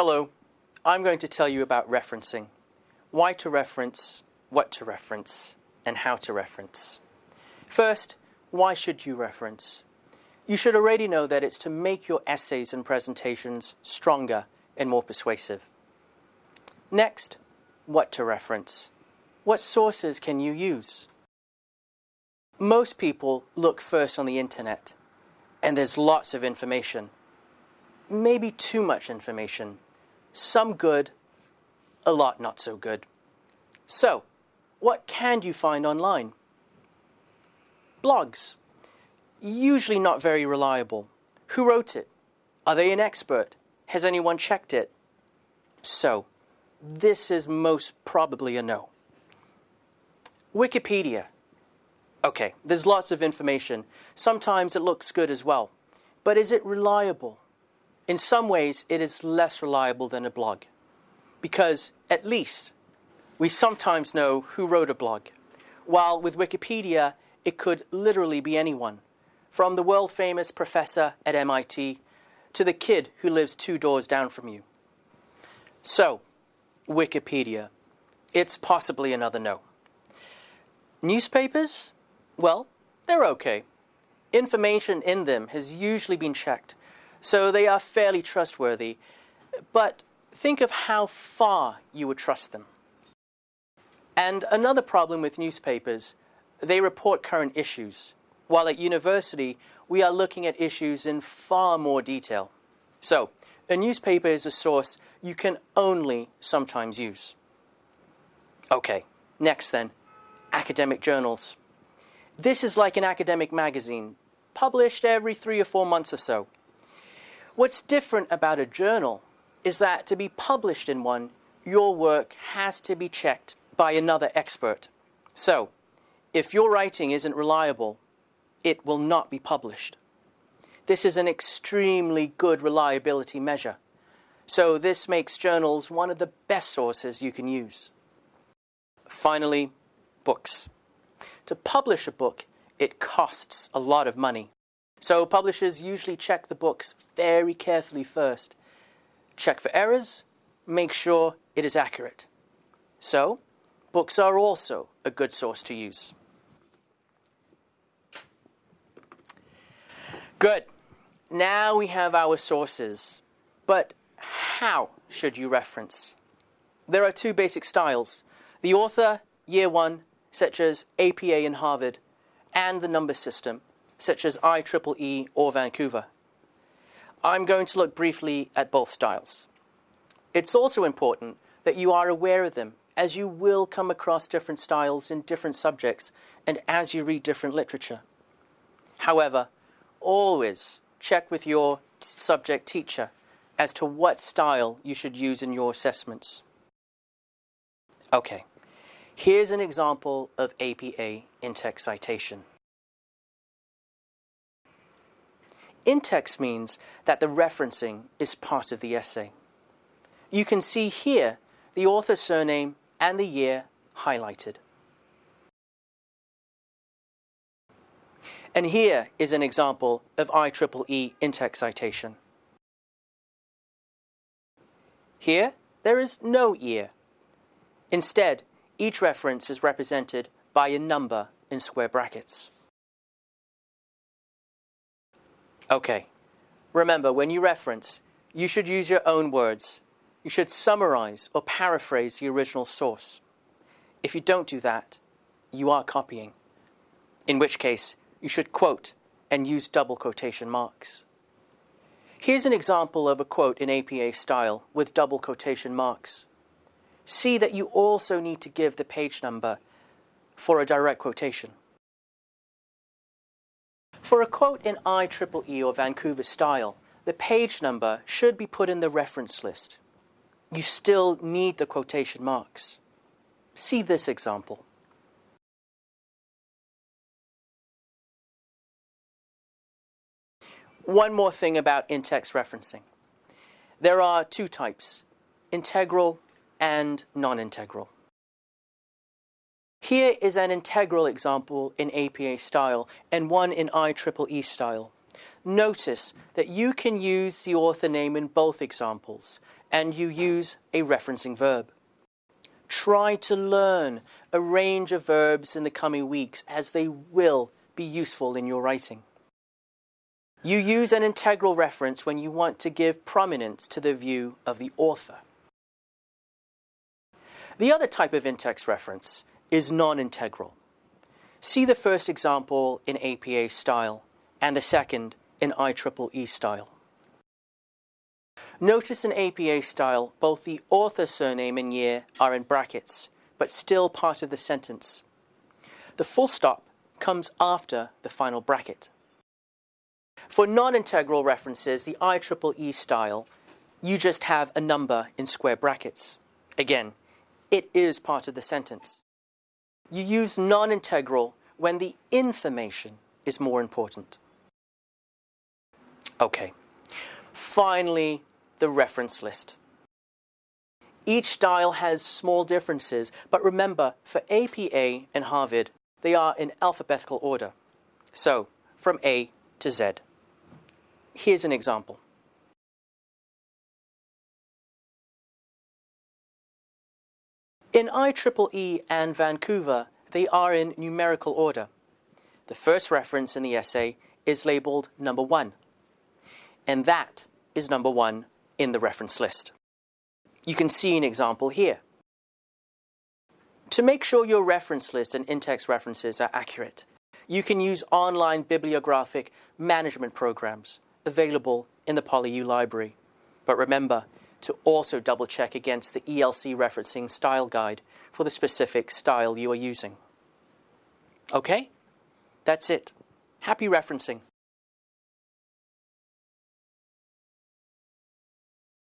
Hello, I'm going to tell you about referencing. Why to reference, what to reference, and how to reference. First, why should you reference? You should already know that it's to make your essays and presentations stronger and more persuasive. Next, what to reference. What sources can you use? Most people look first on the internet, and there's lots of information. Maybe too much information. Some good, a lot not so good. So, what can you find online? Blogs. Usually not very reliable. Who wrote it? Are they an expert? Has anyone checked it? So, this is most probably a no. Wikipedia. Okay, there's lots of information. Sometimes it looks good as well. But is it reliable? In some ways, it is less reliable than a blog. Because, at least, we sometimes know who wrote a blog. While with Wikipedia, it could literally be anyone. From the world famous professor at MIT to the kid who lives two doors down from you. So, Wikipedia. It's possibly another no. Newspapers? Well, they're okay. Information in them has usually been checked, so they are fairly trustworthy. But think of how far you would trust them. And another problem with newspapers, they report current issues, while at university we are looking at issues in far more detail. So, a newspaper is a source you can only sometimes use. Okay, next then, academic journals. This is like an academic magazine, published every three or four months or so. What's different about a journal is that to be published in one, your work has to be checked by another expert. So, if your writing isn't reliable, it will not be published. This is an extremely good reliability measure. So this makes journals one of the best sources you can use. Finally, books. To publish a book, it costs a lot of money. So publishers usually check the books very carefully first. Check for errors, make sure it is accurate. So, books are also a good source to use. Good. Now we have our sources. But how should you reference? There are two basic styles the author, year one, such as APA in Harvard, and the number system, such as IEEE or Vancouver. I'm going to look briefly at both styles. It's also important that you are aware of them, as you will come across different styles in different subjects and as you read different literature. However, always check with your subject teacher as to what style you should use in your assessments. Okay, here's an example of APA in-text citation. In-text means that the referencing is part of the essay. You can see here the author's surname and the year highlighted. And here is an example of IEEE in-text citation. Here, there is no year. Instead, each reference is represented by a number in square brackets. Okay, remember when you reference, you should use your own words. You should summarize or paraphrase the original source. If you don't do that, you are copying, in which case you should quote and use double quotation marks. Here's an example of a quote in APA style with double quotation marks. See that you also need to give the page number for a direct quotation. For a quote in IEEE or Vancouver style, the page number should be put in the reference list. You still need the quotation marks. See this example. One more thing about in-text referencing. There are two types, integral and non-integral. Here is an integral example in APA style and one in IEEE style. Notice that you can use the author name in both examples, and you use a referencing verb. Try to learn a range of verbs in the coming weeks as they will be useful in your writing. You use an integral reference when you want to give prominence to the view of the author. The other type of in-text reference is non-integral. See the first example in APA style and the second in IEEE style. Notice in APA style, both the author surname and year are in brackets, but still part of the sentence. The full stop comes after the final bracket. For non-integral references, the IEEE style, you just have a number in square brackets. Again, it is part of the sentence. You use non-integral when the information is more important. Okay. Finally, the reference list. Each style has small differences, but remember, for APA and Harvard, they are in alphabetical order. So, from A to Z. Here's an example. In IEEE and Vancouver, they are in numerical order. The first reference in the essay is labeled number one, and that is number one in the reference list. You can see an example here. To make sure your reference list and in-text references are accurate, you can use online bibliographic management programs available in the PolyU library. But remember to also double check against the ELC referencing style guide for the specific style you are using. Okay? That's it. Happy referencing.